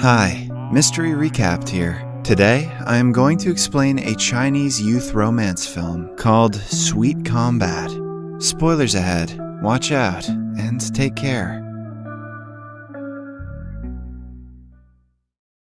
Hi, Mystery Recapped here. Today, I am going to explain a Chinese youth romance film called Sweet Combat. Spoilers ahead, watch out, and take care.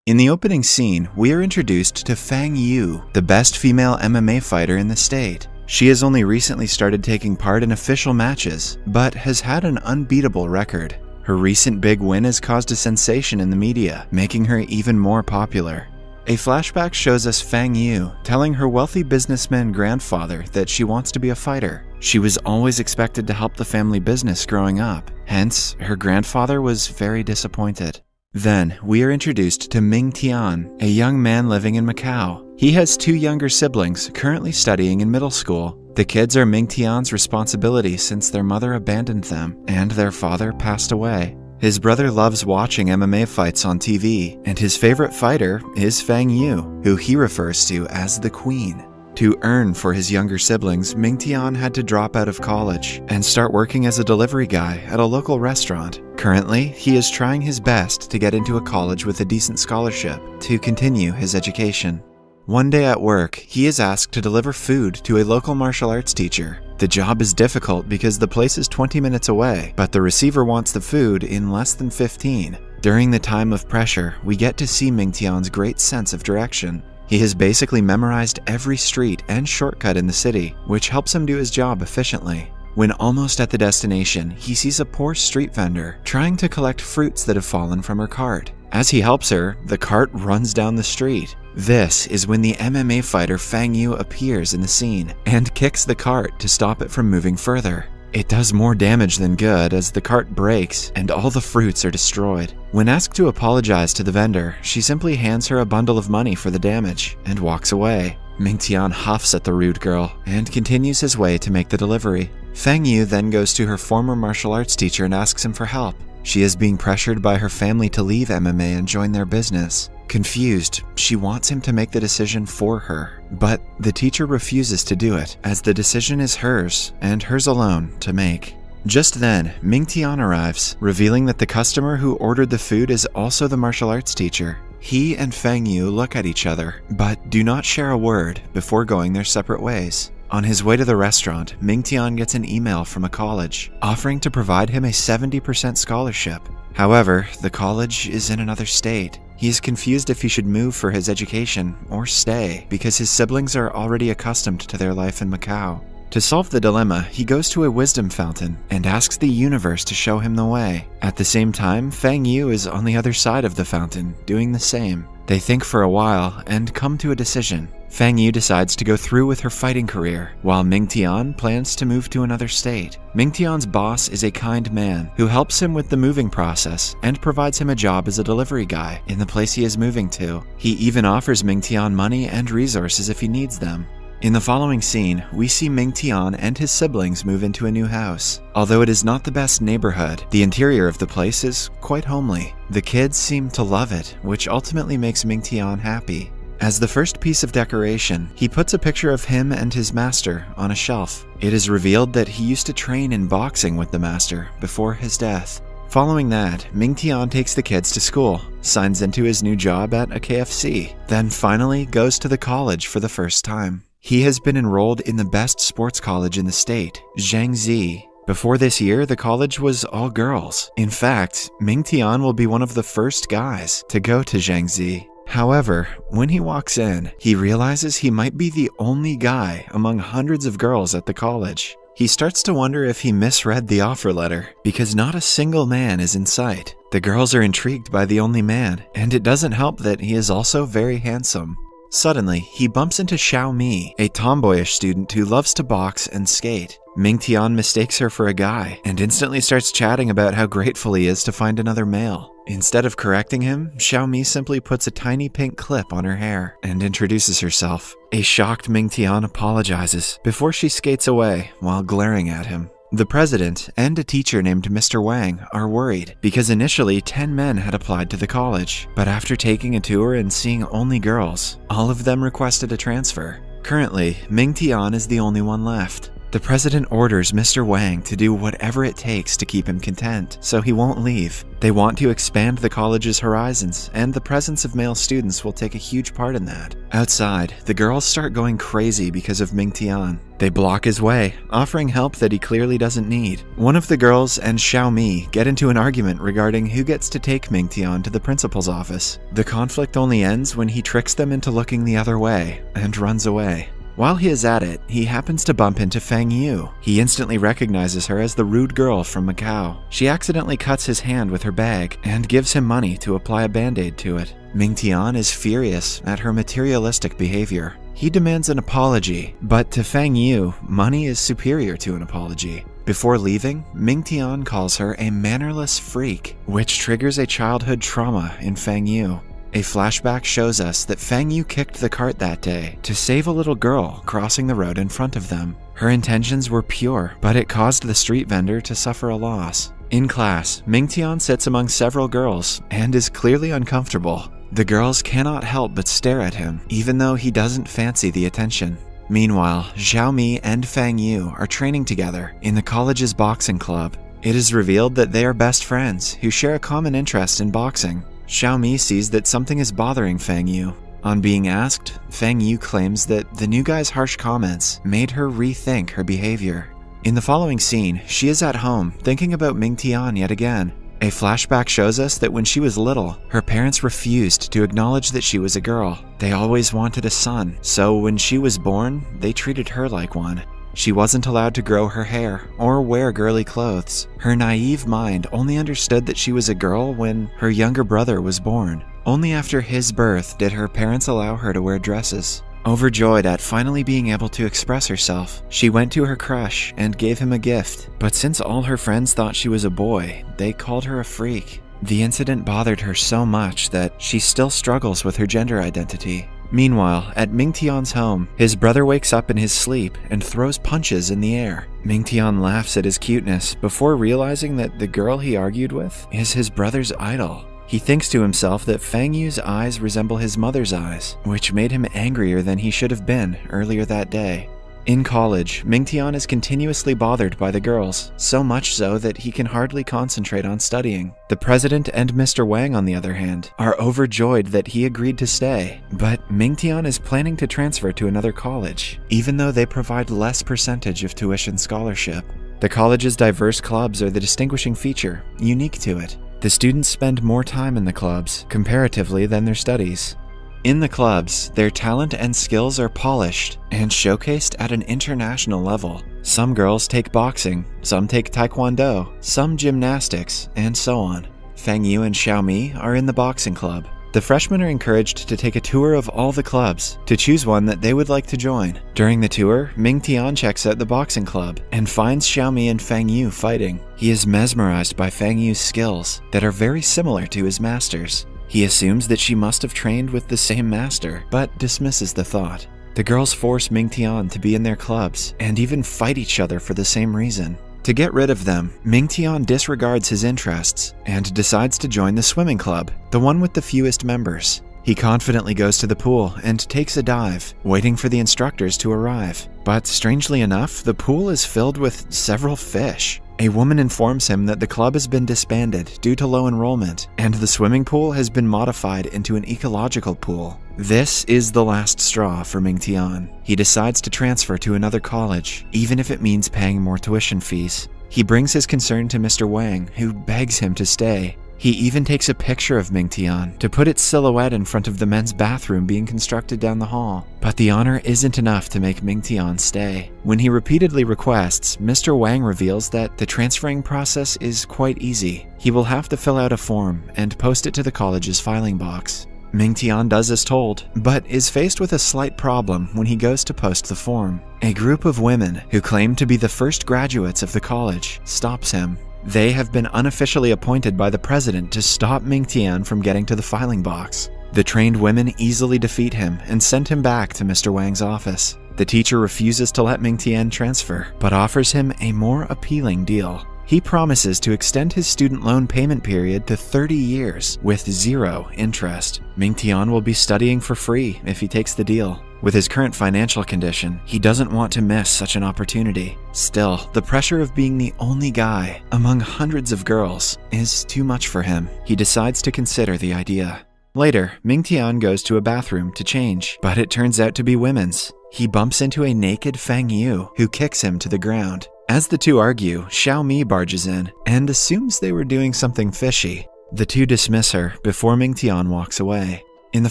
In the opening scene, we are introduced to Fang Yu, the best female MMA fighter in the state. She has only recently started taking part in official matches, but has had an unbeatable record. Her recent big win has caused a sensation in the media, making her even more popular. A flashback shows us Fang Yu telling her wealthy businessman grandfather that she wants to be a fighter. She was always expected to help the family business growing up, hence, her grandfather was very disappointed. Then, we are introduced to Ming Tian, a young man living in Macau. He has two younger siblings currently studying in middle school. The kids are Ming Tian's responsibility since their mother abandoned them and their father passed away. His brother loves watching MMA fights on TV, and his favorite fighter is Fang Yu, who he refers to as the Queen. To earn for his younger siblings, Ming Tian had to drop out of college and start working as a delivery guy at a local restaurant. Currently, he is trying his best to get into a college with a decent scholarship to continue his education. One day at work, he is asked to deliver food to a local martial arts teacher. The job is difficult because the place is 20 minutes away, but the receiver wants the food in less than 15. During the time of pressure, we get to see Ming Tian's great sense of direction. He has basically memorized every street and shortcut in the city, which helps him do his job efficiently. When almost at the destination, he sees a poor street vendor trying to collect fruits that have fallen from her cart. As he helps her, the cart runs down the street. This is when the MMA fighter Fang Yu appears in the scene and kicks the cart to stop it from moving further. It does more damage than good as the cart breaks and all the fruits are destroyed. When asked to apologize to the vendor, she simply hands her a bundle of money for the damage and walks away. Ming Tian huffs at the rude girl and continues his way to make the delivery. Fang Yu then goes to her former martial arts teacher and asks him for help. She is being pressured by her family to leave MMA and join their business. Confused, she wants him to make the decision for her, but the teacher refuses to do it, as the decision is hers, and hers alone, to make. Just then, Ming Tian arrives, revealing that the customer who ordered the food is also the martial arts teacher. He and Fang Yu look at each other, but do not share a word before going their separate ways. On his way to the restaurant, Ming Tian gets an email from a college offering to provide him a 70% scholarship. However, the college is in another state. He is confused if he should move for his education or stay because his siblings are already accustomed to their life in Macau. To solve the dilemma, he goes to a wisdom fountain and asks the universe to show him the way. At the same time, Fang Yu is on the other side of the fountain, doing the same. They think for a while and come to a decision. Fang Yu decides to go through with her fighting career, while Ming Tian plans to move to another state. Ming Tian's boss is a kind man who helps him with the moving process and provides him a job as a delivery guy in the place he is moving to. He even offers Ming Tian money and resources if he needs them. In the following scene, we see Ming Tian and his siblings move into a new house. Although it is not the best neighborhood, the interior of the place is quite homely. The kids seem to love it, which ultimately makes Ming Tian happy. As the first piece of decoration, he puts a picture of him and his master on a shelf. It is revealed that he used to train in boxing with the master before his death. Following that, Ming Tian takes the kids to school, signs into his new job at a KFC, then finally goes to the college for the first time. He has been enrolled in the best sports college in the state, Zhangzi. Before this year, the college was all girls. In fact, Ming Tian will be one of the first guys to go to Zhangzi. However, when he walks in, he realizes he might be the only guy among hundreds of girls at the college. He starts to wonder if he misread the offer letter, because not a single man is in sight. The girls are intrigued by the only man, and it doesn't help that he is also very handsome. Suddenly, he bumps into Xiao Mi, a tomboyish student who loves to box and skate. Ming Tian mistakes her for a guy and instantly starts chatting about how grateful he is to find another male. Instead of correcting him, Xiao Mi simply puts a tiny pink clip on her hair and introduces herself. A shocked Ming Tian apologizes before she skates away while glaring at him. The president and a teacher named Mr. Wang are worried because initially 10 men had applied to the college, but after taking a tour and seeing only girls, all of them requested a transfer. Currently, Ming Tian is the only one left. The president orders Mr. Wang to do whatever it takes to keep him content, so he won't leave. They want to expand the college's horizons, and the presence of male students will take a huge part in that. Outside, the girls start going crazy because of Ming Tian. They block his way, offering help that he clearly doesn't need. One of the girls and Xiao Mi get into an argument regarding who gets to take Ming Tian to the principal's office. The conflict only ends when he tricks them into looking the other way and runs away. While he is at it, he happens to bump into Fang Yu. He instantly recognizes her as the rude girl from Macau. She accidentally cuts his hand with her bag and gives him money to apply a band-aid to it. Ming Tian is furious at her materialistic behavior. He demands an apology, but to Fang Yu, money is superior to an apology. Before leaving, Ming Tian calls her a mannerless freak, which triggers a childhood trauma in Fang Yu. A flashback shows us that Fang Yu kicked the cart that day to save a little girl crossing the road in front of them. Her intentions were pure, but it caused the street vendor to suffer a loss. In class, Ming Tian sits among several girls and is clearly uncomfortable. The girls cannot help but stare at him, even though he doesn't fancy the attention. Meanwhile, Xiao Mi and Fang Yu are training together in the college's boxing club. It is revealed that they are best friends who share a common interest in boxing. Xiao Mi sees that something is bothering Fang Yu. On being asked, Fang Yu claims that the new guy's harsh comments made her rethink her behavior. In the following scene, she is at home thinking about Ming Tian yet again. A flashback shows us that when she was little, her parents refused to acknowledge that she was a girl. They always wanted a son, so when she was born, they treated her like one. She wasn't allowed to grow her hair or wear girly clothes. Her naive mind only understood that she was a girl when her younger brother was born. Only after his birth did her parents allow her to wear dresses. Overjoyed at finally being able to express herself, she went to her crush and gave him a gift. But since all her friends thought she was a boy, they called her a freak. The incident bothered her so much that she still struggles with her gender identity. Meanwhile, at Ming Tian's home, his brother wakes up in his sleep and throws punches in the air. Ming Tian laughs at his cuteness before realizing that the girl he argued with is his brother's idol. He thinks to himself that Fang Yu's eyes resemble his mother's eyes, which made him angrier than he should have been earlier that day. In college, Mingtian is continuously bothered by the girls, so much so that he can hardly concentrate on studying. The president and Mr. Wang, on the other hand, are overjoyed that he agreed to stay, but Mingtian is planning to transfer to another college, even though they provide less percentage of tuition scholarship. The college's diverse clubs are the distinguishing feature, unique to it. The students spend more time in the clubs, comparatively, than their studies. In the clubs, their talent and skills are polished and showcased at an international level. Some girls take boxing, some take taekwondo, some gymnastics, and so on. Fang Yu and Xiao Mi are in the boxing club. The freshmen are encouraged to take a tour of all the clubs to choose one that they would like to join. During the tour, Ming Tian checks out the boxing club and finds Xiao Mi and Fang Yu fighting. He is mesmerized by Fang Yu's skills that are very similar to his master's. He assumes that she must have trained with the same master, but dismisses the thought. The girls force Ming Tian to be in their clubs and even fight each other for the same reason. To get rid of them, Ming Tian disregards his interests and decides to join the swimming club, the one with the fewest members. He confidently goes to the pool and takes a dive, waiting for the instructors to arrive. But strangely enough, the pool is filled with several fish. A woman informs him that the club has been disbanded due to low enrollment, and the swimming pool has been modified into an ecological pool. This is the last straw for Ming Tian. He decides to transfer to another college, even if it means paying more tuition fees. He brings his concern to Mr. Wang, who begs him to stay. He even takes a picture of Ming Tian to put its silhouette in front of the men's bathroom being constructed down the hall. But the honor isn't enough to make Ming Tian stay. When he repeatedly requests, Mr. Wang reveals that the transferring process is quite easy. He will have to fill out a form and post it to the college's filing box. Ming Tian does as told, but is faced with a slight problem when he goes to post the form. A group of women who claim to be the first graduates of the college stops him. They have been unofficially appointed by the president to stop Ming Tian from getting to the filing box. The trained women easily defeat him and send him back to Mr. Wang's office. The teacher refuses to let Ming Tian transfer, but offers him a more appealing deal. He promises to extend his student loan payment period to 30 years with zero interest. Mingtian will be studying for free if he takes the deal. With his current financial condition, he doesn't want to miss such an opportunity. Still, the pressure of being the only guy among hundreds of girls is too much for him. He decides to consider the idea. Later, Mingtian goes to a bathroom to change, but it turns out to be women's. He bumps into a naked Fang Yu, who kicks him to the ground. As the two argue, Xiao Mi barges in and assumes they were doing something fishy. The two dismiss her before Mingtian walks away. In the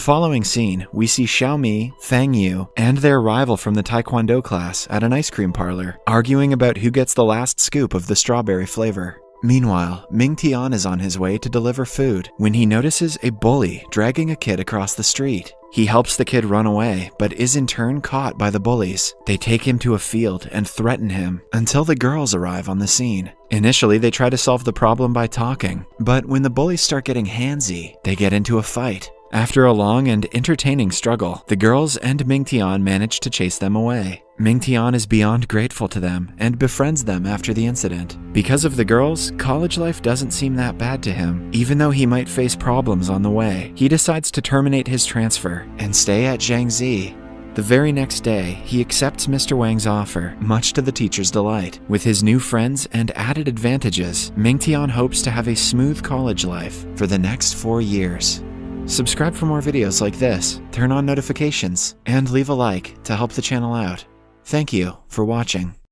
following scene, we see Xiao Mi, Fang Yu, and their rival from the Taekwondo class at an ice cream parlor, arguing about who gets the last scoop of the strawberry flavor. Meanwhile, Ming Tian is on his way to deliver food when he notices a bully dragging a kid across the street. He helps the kid run away, but is in turn caught by the bullies. They take him to a field and threaten him until the girls arrive on the scene. Initially, they try to solve the problem by talking, but when the bullies start getting handsy, they get into a fight. After a long and entertaining struggle, the girls and Mingtian manage to chase them away. Mingtian is beyond grateful to them and befriends them after the incident. Because of the girls, college life doesn't seem that bad to him. Even though he might face problems on the way, he decides to terminate his transfer and stay at Jiangxi the very next day, he accepts Mr. Wang's offer, much to the teacher's delight. With his new friends and added advantages, Mingtian hopes to have a smooth college life for the next four years. Subscribe for more videos like this, turn on notifications, and leave a like to help the channel out. Thank you for watching.